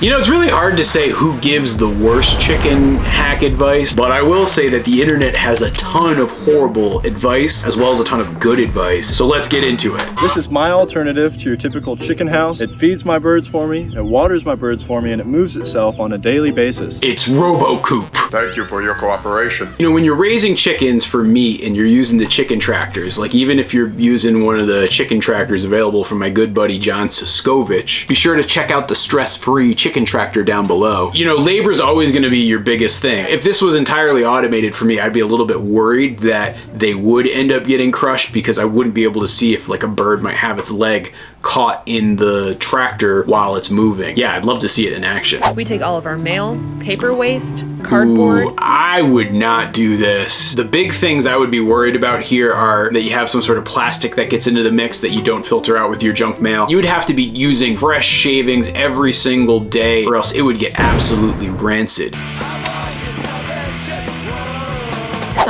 You know, it's really hard to say who gives the worst chicken hack advice, but I will say that the internet has a ton of horrible advice as well as a ton of good advice. So let's get into it. This is my alternative to your typical chicken house. It feeds my birds for me, it waters my birds for me, and it moves itself on a daily basis. It's RoboCoop. Thank you for your cooperation. You know, when you're raising chickens for meat and you're using the chicken tractors, like even if you're using one of the chicken tractors available from my good buddy John Suscovich, be sure to check out the stress-free chicken tractor down below. You know, labor is always going to be your biggest thing. If this was entirely automated for me, I'd be a little bit worried that they would end up getting crushed because I wouldn't be able to see if like a bird might have its leg caught in the tractor while it's moving. Yeah, I'd love to see it in action. We take all of our mail, paper waste, cardboard. Ooh, I would not do this. The big things I would be worried about here are that you have some sort of plastic that gets into the mix that you don't filter out with your junk mail. You would have to be using fresh shavings every single day or else it would get absolutely rancid.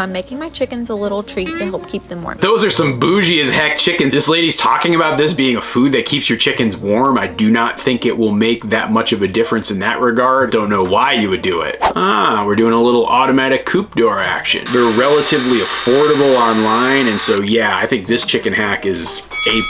So I'm making my chickens a little treat to help keep them warm. Those are some bougie as heck chickens. This lady's talking about this being a food that keeps your chickens warm. I do not think it will make that much of a difference in that regard. Don't know why you would do it. Ah, we're doing a little automatic coop door action. They're relatively affordable online, and so yeah, I think this chicken hack is A++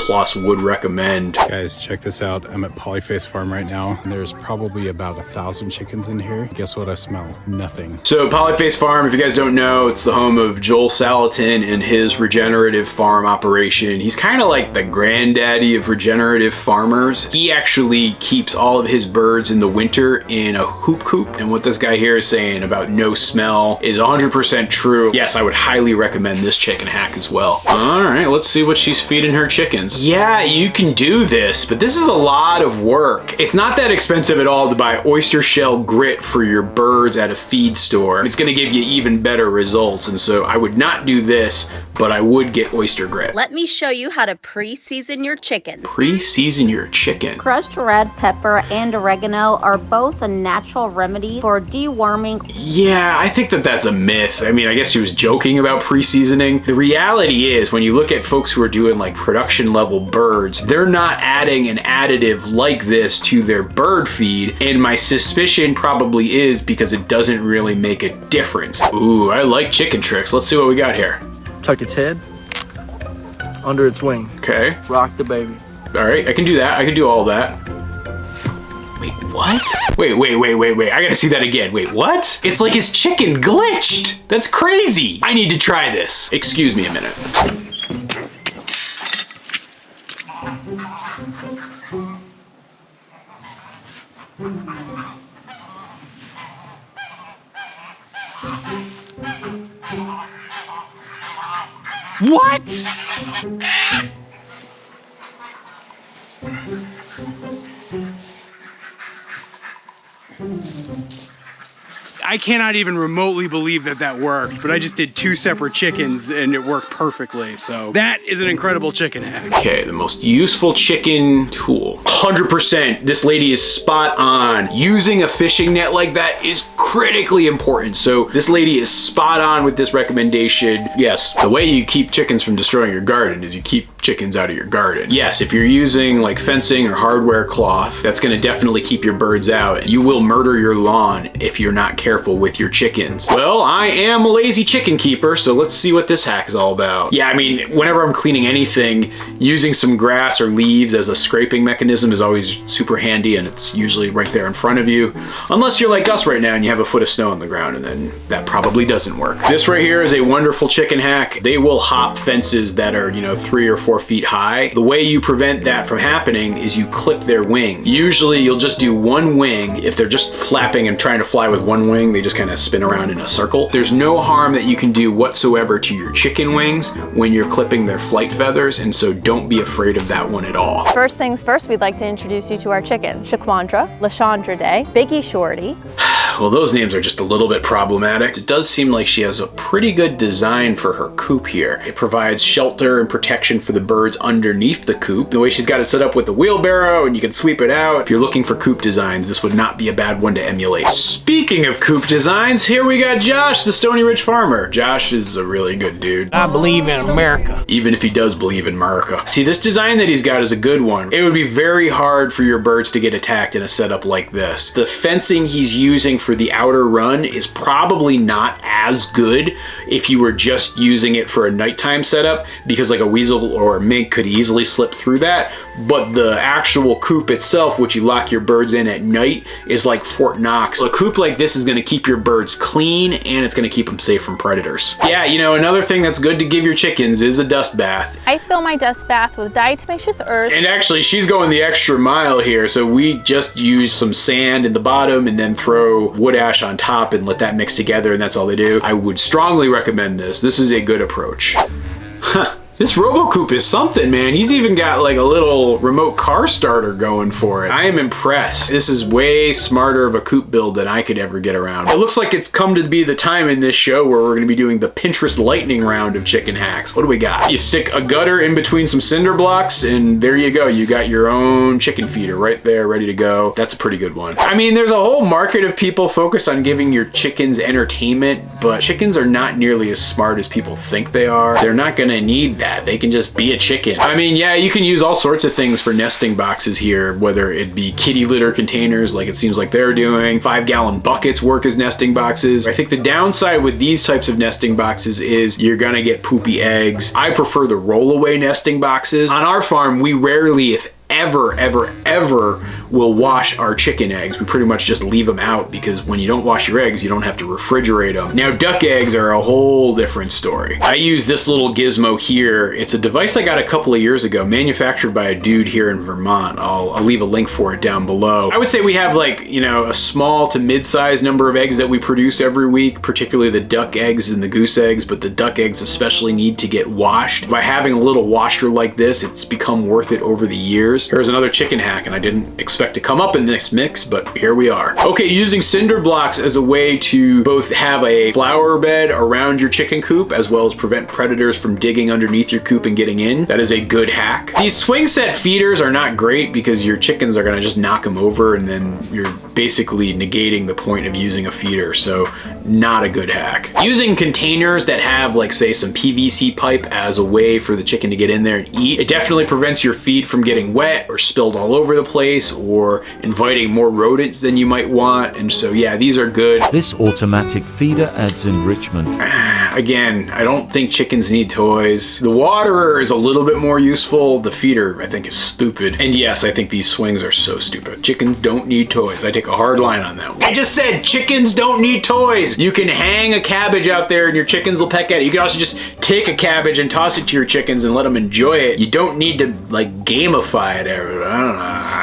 plus would recommend. Guys, check this out. I'm at Polyface Farm right now. There's probably about a thousand chickens in here. Guess what I smell? Nothing. So Polyface Farm, if you guys don't know, it's the home of Joel Salatin and his regenerative farm operation. He's kind of like the granddaddy of regenerative farmers. He actually keeps all of his birds in the winter in a hoop coop. And what this guy here is saying about no smell is 100% true. Yes, I would highly recommend this chicken hack as well. All right, let's see what she's feeding her chickens. Yeah, you can do this, but this is a lot of work. It's not that expensive at all to buy oyster shell grit for your birds at a feed store. It's gonna give you even better results. And so I would not do this, but I would get oyster grit. Let me show you how to pre-season your chickens. Pre-season your chicken. Crushed red pepper and oregano are both a natural remedy for deworming. Yeah, I think that that's a myth. I mean, I guess she was joking about pre-seasoning. The reality is when you look at folks who are doing like production level birds, they're not adding an additive like this to their bird feed. And my suspicion probably is because it doesn't really make a difference. Ooh, I like chicken tricks. Let's see what we got here. Tuck its head under its wing. Okay. Rock the baby. All right, I can do that. I can do all that. Wait, what? Wait, wait, wait, wait, wait. I gotta see that again. Wait, what? It's like his chicken glitched. That's crazy. I need to try this. Excuse me a minute. What? I cannot even remotely believe that that worked, but I just did two separate chickens and it worked perfectly. So that is an incredible chicken hack. Okay, the most useful chicken tool. 100%, this lady is spot on. Using a fishing net like that is critically important. So this lady is spot on with this recommendation. Yes, the way you keep chickens from destroying your garden is you keep chickens out of your garden. Yes, if you're using like fencing or hardware cloth, that's gonna definitely keep your birds out. You will murder your lawn if you're not careful with your chickens. Well, I am a lazy chicken keeper, so let's see what this hack is all about. Yeah, I mean, whenever I'm cleaning anything, using some grass or leaves as a scraping mechanism is always super handy and it's usually right there in front of you. Unless you're like us right now and you have a foot of snow on the ground and then that probably doesn't work. This right here is a wonderful chicken hack. They will hop fences that are, you know, three or four feet high. The way you prevent that from happening is you clip their wing. Usually you'll just do one wing. If they're just flapping and trying to fly with one wing, they just kind of spin around in a circle. There's no harm that you can do whatsoever to your chicken wings when you're clipping their flight feathers, and so don't be afraid of that one at all. First things first, we'd like to introduce you to our chickens. Shaquandra, Lashandra Day, Biggie Shorty. well, those names are just a little bit problematic. It does seem like she has a pretty good design for her coop here. It provides shelter and protection for the birds underneath the coop. The way she's got it set up with the wheelbarrow and you can sweep it out. If you're looking for coop designs, this would not be a bad one to emulate. Speaking of coop designs, here we got Josh, the Stony Ridge farmer. Josh is a really good dude. I believe in America. Even if he does believe in America. See, this design that he's got is a good one. It would be very hard for your birds to get attacked in a setup like this. The fencing he's using for the outer run is probably not as good if you were just using it for a nighttime setup because like a weasel or a mink could easily slip through that but the actual coop itself, which you lock your birds in at night, is like Fort Knox. A coop like this is gonna keep your birds clean and it's gonna keep them safe from predators. Yeah, you know, another thing that's good to give your chickens is a dust bath. I fill my dust bath with diatomaceous earth. And actually, she's going the extra mile here, so we just use some sand in the bottom and then throw wood ash on top and let that mix together, and that's all they do. I would strongly recommend this. This is a good approach. Huh. This RoboCoop is something, man. He's even got like a little remote car starter going for it. I am impressed. This is way smarter of a coop build than I could ever get around. It looks like it's come to be the time in this show where we're gonna be doing the Pinterest lightning round of chicken hacks. What do we got? You stick a gutter in between some cinder blocks and there you go. You got your own chicken feeder right there ready to go. That's a pretty good one. I mean, there's a whole market of people focused on giving your chickens entertainment, but chickens are not nearly as smart as people think they are. They're not gonna need that that. They can just be a chicken. I mean, yeah, you can use all sorts of things for nesting boxes here, whether it be kitty litter containers like it seems like they're doing, five gallon buckets work as nesting boxes. I think the downside with these types of nesting boxes is you're gonna get poopy eggs. I prefer the rollaway nesting boxes. On our farm, we rarely, if ever, ever, ever will wash our chicken eggs. We pretty much just leave them out because when you don't wash your eggs, you don't have to refrigerate them. Now, duck eggs are a whole different story. I use this little gizmo here. It's a device I got a couple of years ago, manufactured by a dude here in Vermont. I'll, I'll leave a link for it down below. I would say we have like, you know, a small to mid-sized number of eggs that we produce every week, particularly the duck eggs and the goose eggs, but the duck eggs especially need to get washed. By having a little washer like this, it's become worth it over the years. Here's another chicken hack, and I didn't expect to come up in this mix, but here we are. Okay, using cinder blocks as a way to both have a flower bed around your chicken coop, as well as prevent predators from digging underneath your coop and getting in. That is a good hack. These swing set feeders are not great because your chickens are gonna just knock them over and then you're basically negating the point of using a feeder, so not a good hack. Using containers that have like say some PVC pipe as a way for the chicken to get in there and eat, it definitely prevents your feed from getting wet or spilled all over the place or inviting more rodents than you might want. And so yeah, these are good. This automatic feeder adds enrichment. Again, I don't think chickens need toys. The waterer is a little bit more useful. The feeder, I think, is stupid. And yes, I think these swings are so stupid. Chickens don't need toys. I take a hard line on that one. I just said chickens don't need toys. You can hang a cabbage out there and your chickens will peck at it. You can also just take a cabbage and toss it to your chickens and let them enjoy it. You don't need to like gamify it. I don't know.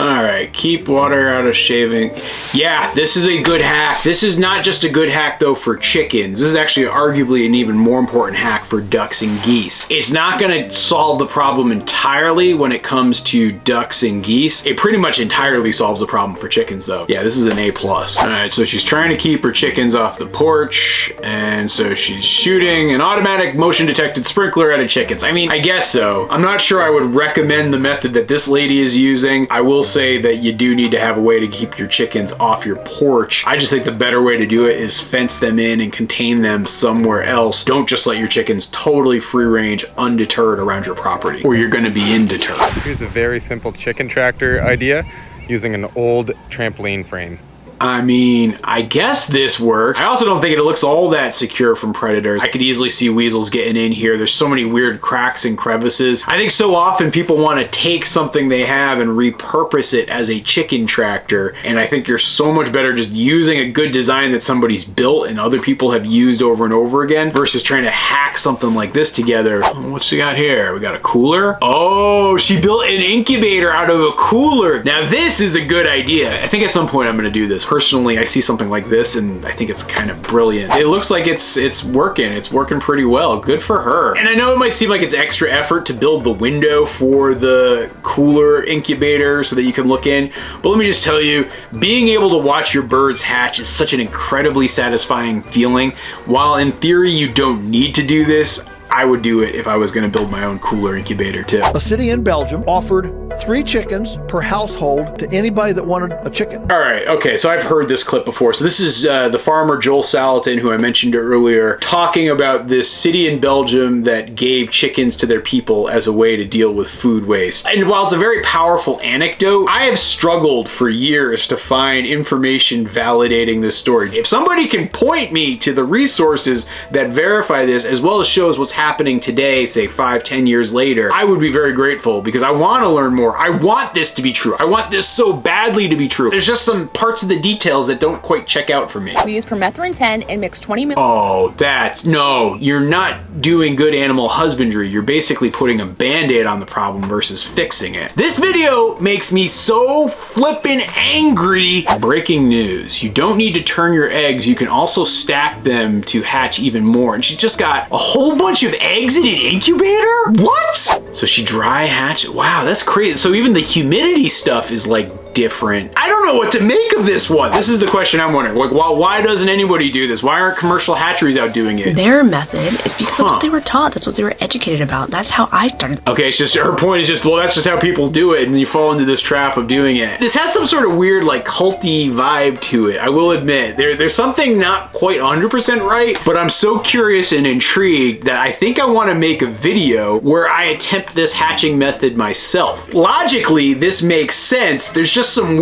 All right, keep water out of shaving. Yeah, this is a good hack. This is not just a good hack though for chickens. This is actually arguably an even more important hack for ducks and geese. It's not gonna solve the problem entirely when it comes to ducks and geese. It pretty much entirely solves the problem for chickens though. Yeah, this is an A+. plus. All right, so she's trying to keep her chickens off the porch, and so she's shooting an automatic motion detected sprinkler at a chickens. I mean, I guess so. I'm not sure I would recommend the method that this lady is using. I will say that you do need to have a way to keep your chickens off your porch. I just think the better way to do it is fence them in and contain them somewhere else. Don't just let your chickens totally free range, undeterred around your property, or you're gonna be undeterred. Here's a very simple chicken tractor idea using an old trampoline frame. I mean, I guess this works. I also don't think it looks all that secure from predators. I could easily see weasels getting in here. There's so many weird cracks and crevices. I think so often people want to take something they have and repurpose it as a chicken tractor. And I think you're so much better just using a good design that somebody's built and other people have used over and over again versus trying to hack something like this together. Hmm, what she got here? We got a cooler. Oh, she built an incubator out of a cooler. Now this is a good idea. I think at some point I'm going to do this personally, I see something like this and I think it's kind of brilliant. It looks like it's it's working. It's working pretty well. Good for her. And I know it might seem like it's extra effort to build the window for the cooler incubator so that you can look in. But let me just tell you, being able to watch your birds hatch is such an incredibly satisfying feeling. While in theory you don't need to do this, I would do it if I was going to build my own cooler incubator too. A city in Belgium offered three chickens per household to anybody that wanted a chicken. All right, okay, so I've heard this clip before. So this is uh, the farmer Joel Salatin, who I mentioned earlier, talking about this city in Belgium that gave chickens to their people as a way to deal with food waste. And while it's a very powerful anecdote, I have struggled for years to find information validating this story. If somebody can point me to the resources that verify this, as well as shows what's happening today, say five, ten years later, I would be very grateful because I want to learn more. I want this to be true. I want this so badly to be true. There's just some parts of the details that don't quite check out for me. We use permethrin 10 and mix 20 mil. Oh, that's no, you're not doing good animal husbandry. You're basically putting a band-aid on the problem versus fixing it. This video makes me so flippin' angry. Breaking news. You don't need to turn your eggs. You can also stack them to hatch even more. And she's just got a whole bunch of eggs in an incubator? What? So she dry hatched. Wow, that's crazy. So even the humidity stuff is like different. I don't know what to make of this one. This is the question I'm wondering. Like, why, why doesn't anybody do this? Why aren't commercial hatcheries out doing it? Their method is because that's what they were taught. That's what they were educated about. That's how I started. Okay, it's just her point is just, well, that's just how people do it, and you fall into this trap of doing it. This has some sort of weird, like, culty vibe to it, I will admit. There, there's something not quite 100% right, but I'm so curious and intrigued that I think I want to make a video where I attempt this hatching method myself. Logically, this makes sense. There's just some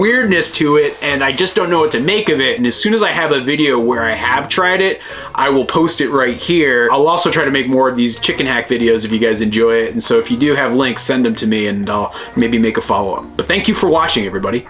to it, and I just don't know what to make of it, and as soon as I have a video where I have tried it, I will post it right here. I'll also try to make more of these chicken hack videos if you guys enjoy it, and so if you do have links, send them to me, and I'll maybe make a follow-up. But thank you for watching, everybody.